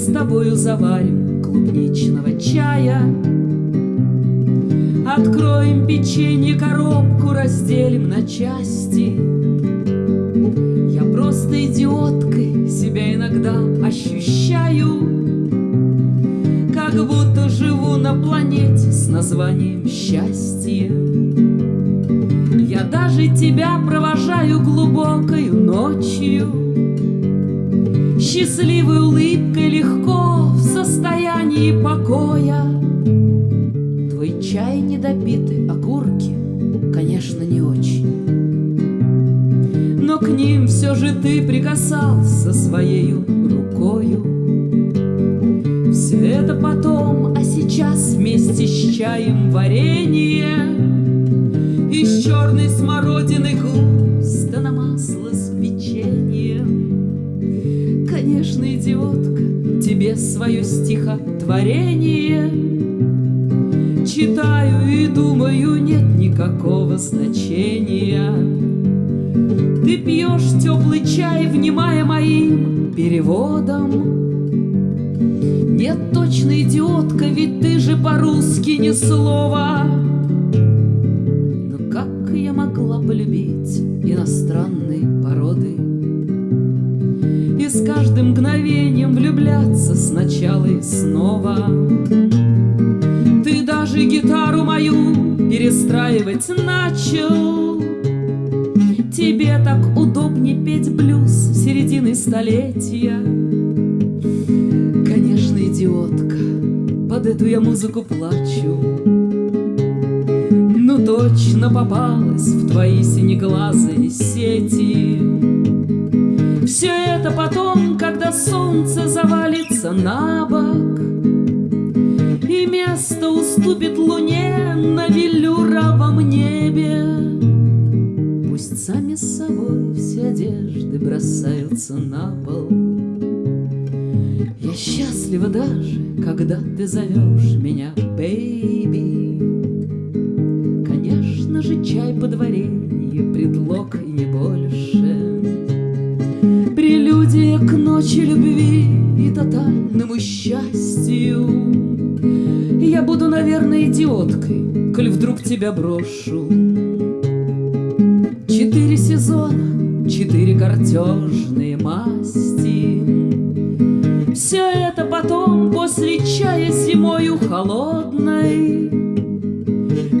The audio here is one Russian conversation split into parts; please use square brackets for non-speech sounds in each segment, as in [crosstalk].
с тобою заварим клубничного чая. Откроем печенье, коробку разделим на части. Я просто идиоткой себя иногда ощущаю, Как будто живу на планете с названием счастье. Я даже тебя провожаю глубокою ночью, Счастливой улыбкой легко в состоянии покоя. Твой чай недопитый, окурки, конечно, не очень. Но к ним все же ты прикасался своей рукою. Все это потом, а сейчас вместе с чаем варенье Из черной смородины густо на масло с печеньем. Конечно, идиотка, тебе свое стихотворение Читаю и думаю, нет никакого значения. Ты пьешь теплый чай, внимая моим переводом. Нет, точно идиотка, ведь ты же по-русски ни слова. С каждым мгновением влюбляться сначала и снова. Ты даже гитару мою перестраивать начал. Тебе так удобнее петь блюз середины столетия. Конечно, идиотка, под эту я музыку плачу. Ну точно попалась в твои синеглазые сети. Все это потом, когда солнце завалится на бок, И место уступит луне на велюровом небе. Пусть сами с собой все одежды бросаются на пол. Я счастлива даже, когда ты зовешь меня, бэйби. Конечно же, чай подваренье, Прелюдия к ночи любви и тотальному счастью. Я буду, наверное, идиоткой, коль вдруг тебя брошу. Четыре сезона, четыре картежные масти. Все это потом, после чая зимою холодной,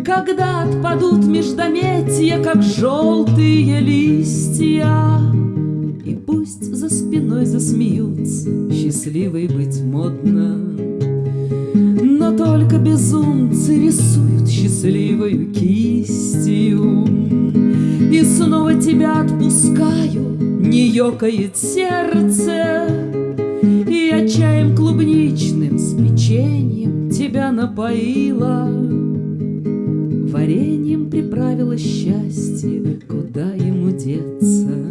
Когда отпадут междометия, как желтые листья, спиной засмеются, счастливой быть модно. Но только безумцы рисуют счастливою кистью. И снова тебя отпускаю, не ёкает сердце, И я чаем клубничным с печеньем тебя напоила. Вареньем приправила счастье, куда ему деться.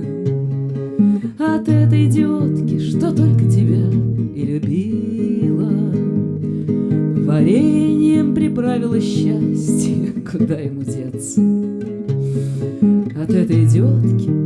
От этой идиотки, что только тебя и любила. Вареньем приправила счастье, [laughs] куда ему деться. От этой идиотки,